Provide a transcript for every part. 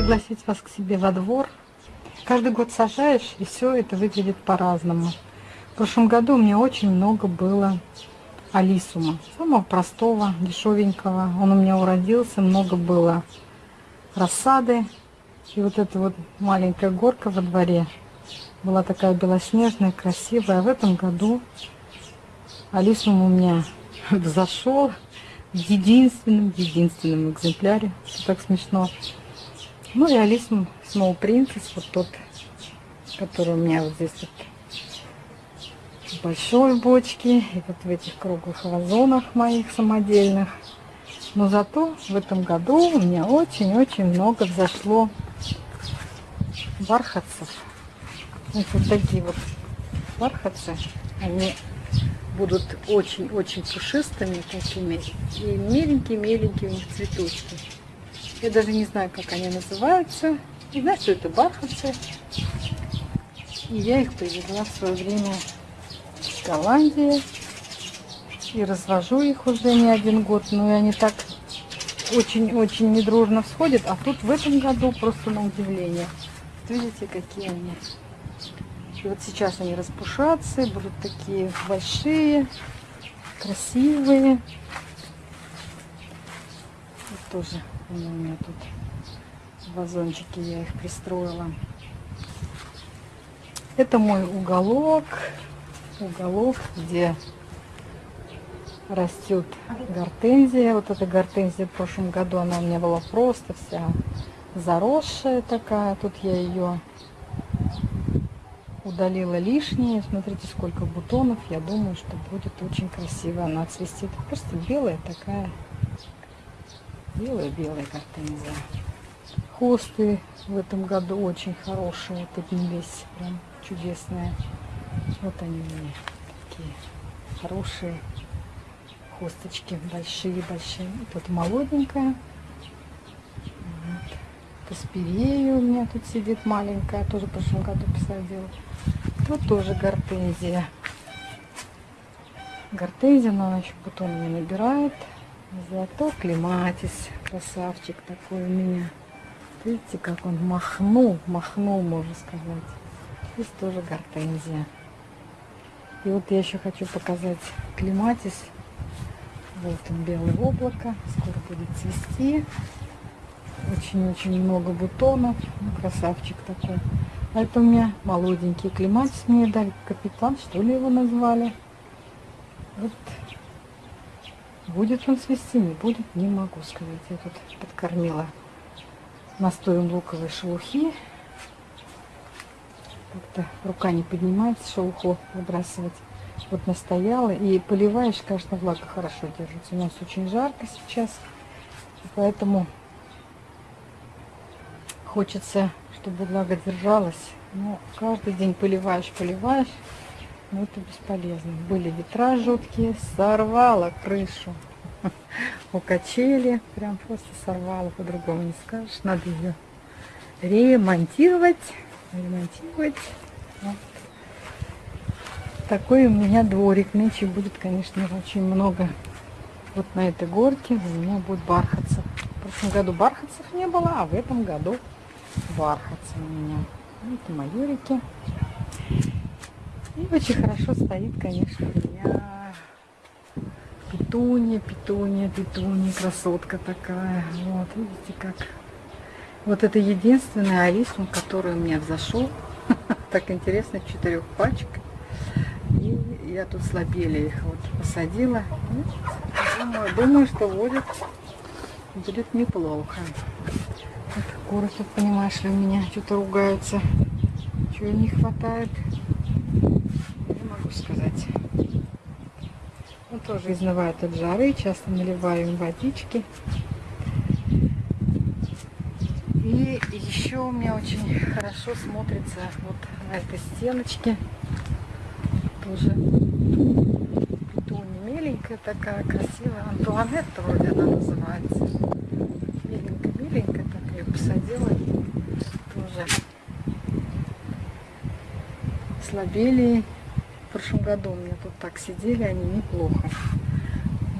пригласить вас к себе во двор. Каждый год сажаешь, и все это выглядит по-разному. В прошлом году у меня очень много было алисума. Самого простого, дешевенького. Он у меня уродился, много было рассады. И вот эта вот маленькая горка во дворе была такая белоснежная, красивая. А в этом году алисум у меня взошел в единственном, единственном экземпляре. Что так смешно. Ну и алисум Small Princess, вот тот, который у меня вот здесь вот в большой бочке и вот в этих круглых вазонах моих самодельных. Но зато в этом году у меня очень-очень много взошло бархатцев. Вот такие вот бархатцы. Они будут очень-очень пушистыми такими. И меленькие-меленькие у них цветочки. Я даже не знаю, как они называются. Не знаю, что это бархатцы. И я их привезла в свое время в Голландии. И развожу их уже не один год. Но они так очень-очень недружно всходят. А тут в этом году просто на удивление. Видите, какие они. И вот сейчас они распушатся, будут такие большие, красивые. Вот тоже у меня тут вазончики я их пристроила. Это мой уголок, уголок, где растет гортензия. Вот эта гортензия в прошлом году, она у меня была просто вся заросшая такая. Тут я ее удалила лишнее. Смотрите, сколько бутонов. Я думаю, что будет очень красиво она цвести. Просто белая такая, белая-белая гортензия. Хосты в этом году очень хорошие, поднялись, прям чудесные. Вот они меня такие хорошие хосточки, большие-большие. Тут молоденькая. Вот. Каспирея у меня тут сидит маленькая, тоже в прошлом году посадила. Тут тоже гортензия. Гортензия, но она еще бутоны не набирает. Зато клематис, красавчик такой у меня. Видите, как он махнул, махнул, можно сказать. Здесь тоже гортензия. И вот я еще хочу показать клематис. Вот он, белое облако. Скоро будет цвести. Очень-очень много бутонов. Ну, красавчик такой. А это у меня молоденький клематис мне дали. Капитан, что ли его назвали. Вот. Будет он цвести, не будет, не могу сказать. Я тут подкормила настоем луковой шелухи. Как-то рука не поднимается шелуху выбрасывать. Вот настояла и поливаешь, конечно, влага хорошо держится. У нас очень жарко сейчас, поэтому хочется, чтобы влага держалась. Но каждый день поливаешь, поливаешь, но это бесполезно. Были ветра жуткие, сорвала крышу у качели. Прям просто сорвала, по-другому не скажешь. Надо ее ремонтировать. Ремонтировать. Вот. Такой у меня дворик. Нынче будет, конечно, очень много. Вот на этой горке у меня будет бархатцев. В прошлом году бархатцев не было, а в этом году бархатцы у меня. Это майорики. И очень хорошо стоит, конечно, у меня Петуния, петуния, петуния, красотка такая. Вот, видите как. Вот это единственный арисум, который у меня взошел. Так интересно, четырех пачек. И я тут слабели их вот посадила. Думаю, думаю, что будет, будет неплохо. Вот куры тут, понимаешь ли, у меня что-то ругаются. Чего не хватает, не могу сказать тоже изнывают от жары, часто наливаю им водички. И еще у меня очень хорошо смотрится вот на этой стеночке. Тоже петуния меленькая такая, красивая. Антуанетта вроде она называется. Меленькая-меленькая, так ее посадила. Тоже слабели в прошлом году у меня тут так сидели, они неплохо.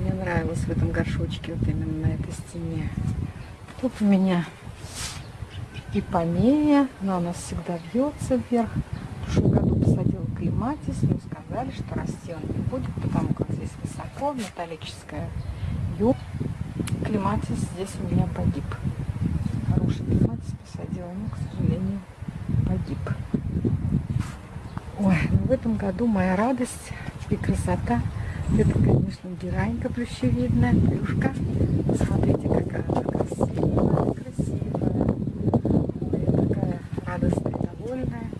мне нравилось в этом горшочке, вот именно на этой стене. Тут у меня ипомея. Она у нас всегда вьется вверх. В прошлом году посадила клематис, но сказали, что расти он не будет, потому как здесь высоко, металлическая юг. Клематис здесь у меня погиб. Хороший клематис посадила, но, к сожалению, погиб. Ой, ну в этом году моя радость и красота это, конечно, геранька плющевидная, плюшка. Смотрите, какая она красивая, красивая. Ой, такая радостная, довольная.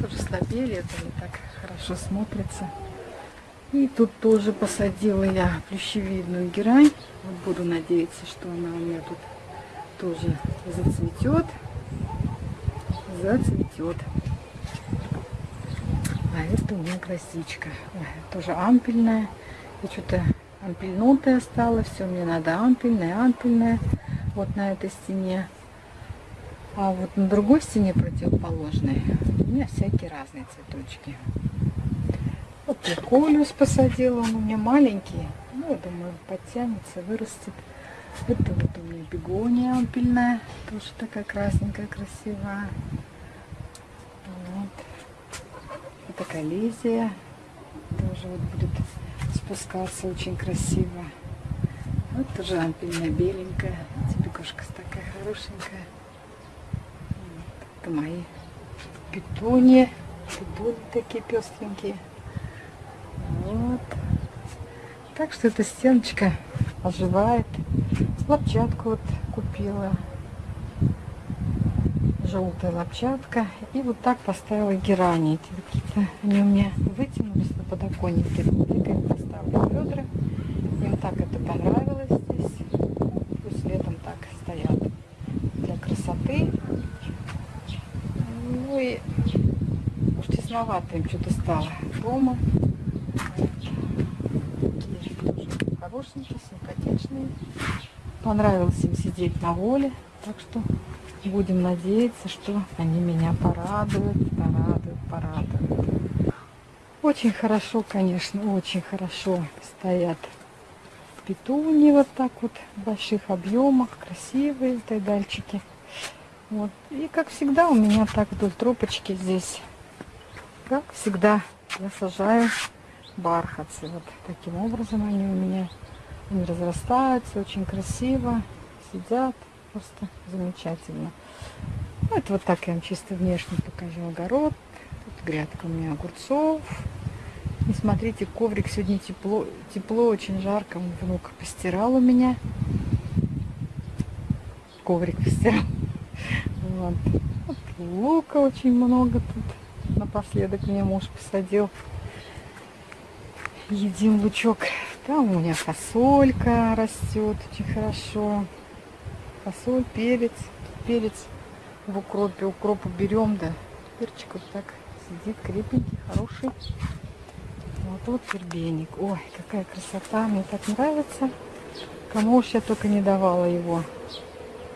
Тоже слабели, это не так хорошо смотрится. И тут тоже посадила я плющевидную герань. Вот буду надеяться, что она у меня тут тоже зацветет. Зацветет. А это у меня красичка. Ой, тоже ампельная. И что-то ампельнутая стала. Все, мне надо ампельная, ампельная. Вот на этой стене. А вот на другой стене противоположной у меня всякие разные цветочки. Вот Колюс посадила, он у меня маленький. Ну, я думаю, подтянется, вырастет. Это вот у меня бегония ампельная. Тоже такая красненькая, красивая. Вот. Это коллизия. Тоже вот будет спускаться очень красиво. Вот тоже ампельная беленькая. Бегушка такая хорошенькая. Вот. Это мои петуни. Петуни такие пестренькие. Вот. Так что эта стеночка оживает. Лапчатку вот купила. Желтая лапчатка. И вот так поставила герани. Эти какие-то они у меня вытянулись на подоконнике. Я их поставлю ведра. Им так это понравилось здесь. Пусть летом так стоят для красоты. Ну и уж тесновато им что-то стало дома. хорошенькие, симпатичные. Понравилось им сидеть на воле, так что будем надеяться, что они меня порадуют, порадуют, порадуют. Очень хорошо, конечно, очень хорошо стоят петуни вот так вот в больших объемах, красивые тайдальчики. Вот. И как всегда у меня так вдоль тропочки здесь, как всегда, я сажаю бархатцы. Вот таким образом они у меня они разрастаются очень красиво, сидят просто замечательно. Ну, это вот так я вам чисто внешне покажу огород. Тут грядка у меня огурцов. И смотрите, коврик сегодня тепло, тепло, очень жарко. Внук постирал у меня. Коврик постирал. Вот. вот лука очень много тут. Напоследок мне муж посадил едим лучок. Там у меня фасолька растет очень хорошо. Фасоль, перец. Перец в укропе. Укроп берем, да. Перчик вот так сидит крепенький, хороший. Вот вот вербеник. Ой, какая красота. Мне так нравится. Кому уж я только не давала его.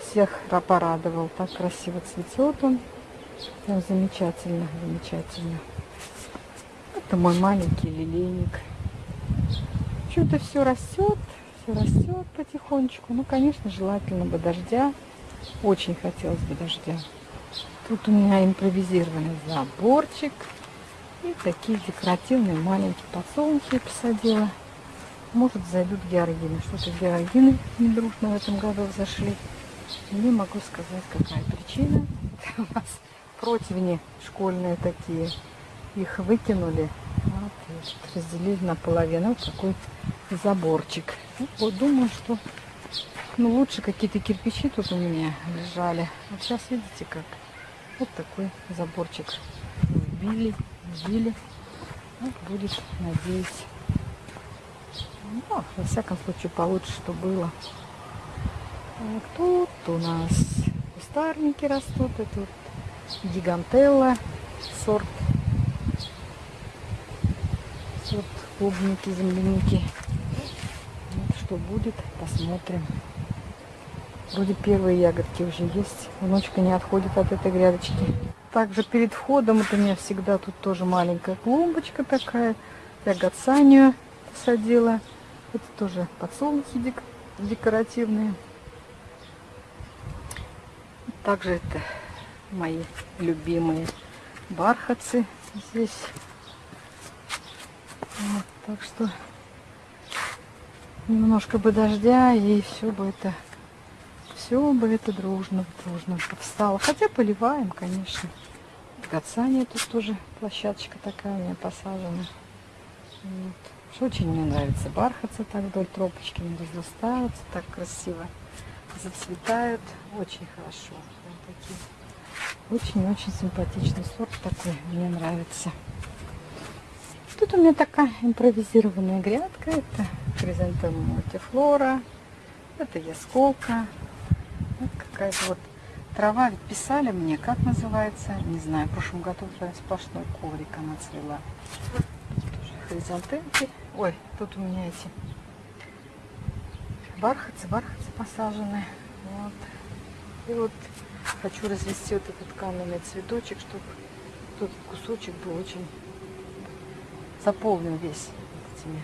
Всех порадовал. Так красиво цветет он. Прям замечательно, замечательно. Это мой маленький лилейник. Что-то все растет, все растет потихонечку. Ну, конечно, желательно бы дождя. Очень хотелось бы дождя. Тут у меня импровизированный заборчик. И такие декоративные маленькие подсолнухи посадила. Может, зайдут георгины. Что-то георгины недружно в этом году зашли. Не могу сказать, какая причина. У нас противни школьные такие. Их выкинули разделили на половину. Вот такой заборчик. Ну, вот думаю, что ну, лучше какие-то кирпичи тут у меня лежали. Вот сейчас видите как. Вот такой заборчик вбили, вбили. Вот будет, надеюсь. Ну, во всяком случае, получше, что было. Так, тут у нас кустарники растут. Это вот гигантелла сорт вот клубники, земляники. Что будет, посмотрим. Вроде первые ягодки уже есть. Внучка не отходит от этой грядочки. Также перед входом вот у меня всегда тут тоже маленькая клумбочка такая. Я гацанию посадила. Это тоже подсолнухи дек декоративные. Также это мои любимые бархатцы здесь. Вот, так что немножко бы дождя и все бы это все бы это дружно, дружно встало. Хотя поливаем, конечно. Гацания тут тоже площадочка такая у меня посажена. Вот. Очень мне нравится. Бархатцы так вдоль тропочки не разрастаются, так красиво зацветают. Очень хорошо. Очень-очень симпатичный сорт такой. Мне нравится. Тут у меня такая импровизированная грядка. Это хризантема мультифлора. Это ясколка. Вот какая-то вот трава. Ведь писали мне, как называется. Не знаю, в прошлом году прям сплошной коврик она цвела. Тоже хризантемки. Ой, тут у меня эти бархатцы, бархатцы посажены. Вот. И вот хочу развести вот этот каменный цветочек, чтобы тут кусочек был очень заполнен весь этими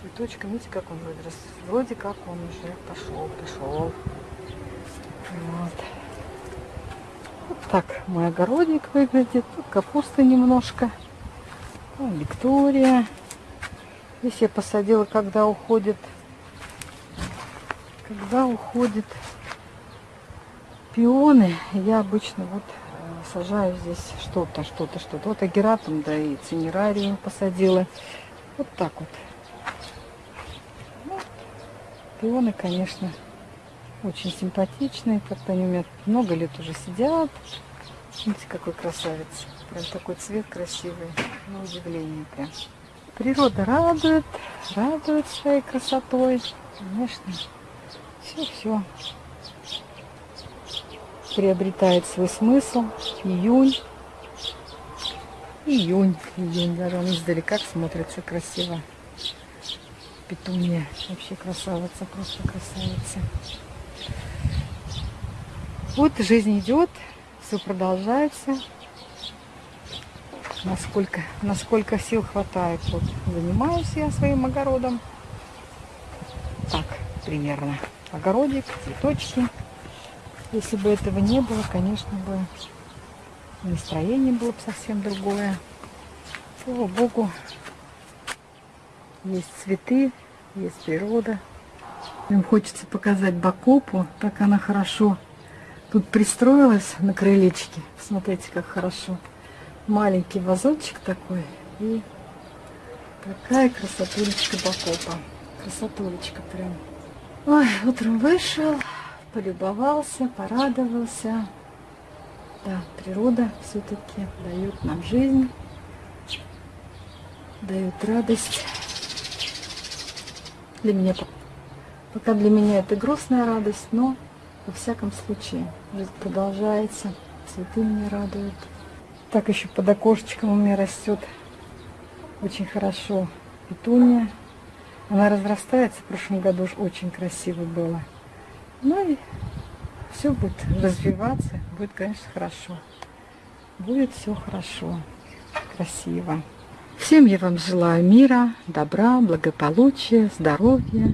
цветочками. Видите, как он вырос? Вроде как он уже пошел, пошел. Вот. вот так мой огородик выглядит. Тут капусты немножко. Вон Виктория. Здесь я посадила, когда уходит, когда уходит пионы, я обычно вот сажаю здесь что-то, что-то, что-то. Вот агератум, да и цинерариум посадила. Вот так вот. Пионы, конечно, очень симпатичные. Как-то они у меня много лет уже сидят. Смотрите, какой красавец. Прям такой цвет красивый. На удивление прям. Природа радует, радует своей красотой. Конечно, все-все приобретает свой смысл. Июнь. Июнь. Июнь. Даже он издалека смотрится красиво. Петуния. Вообще красавица. Просто красавица. Вот жизнь идет. Все продолжается. Насколько, насколько сил хватает. Вот занимаюсь я своим огородом. Так, примерно. Огородик, цветочки. Если бы этого не было, конечно бы настроение было бы совсем другое. Слава Богу, есть цветы, есть природа. Им хочется показать Бакопу, как она хорошо тут пристроилась на крылечке. Смотрите, как хорошо. Маленький вазончик такой и какая красотулечка Бакопа. Красотулечка прям. Ой, утром вышел, полюбовался, порадовался. Да, природа все-таки дает нам жизнь, дает радость. Для меня пока для меня это грустная радость, но во всяком случае жизнь продолжается, цветы меня радуют. Так еще под окошечком у меня растет очень хорошо петуния. Она разрастается, в прошлом году уж очень красиво было. Ну и все будет развиваться, будет, конечно, хорошо. Будет все хорошо, красиво. Всем я вам желаю мира, добра, благополучия, здоровья.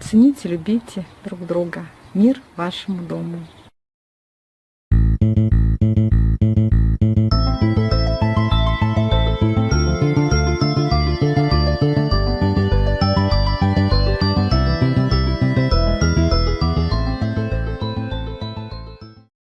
Цените, любите друг друга. Мир вашему дому.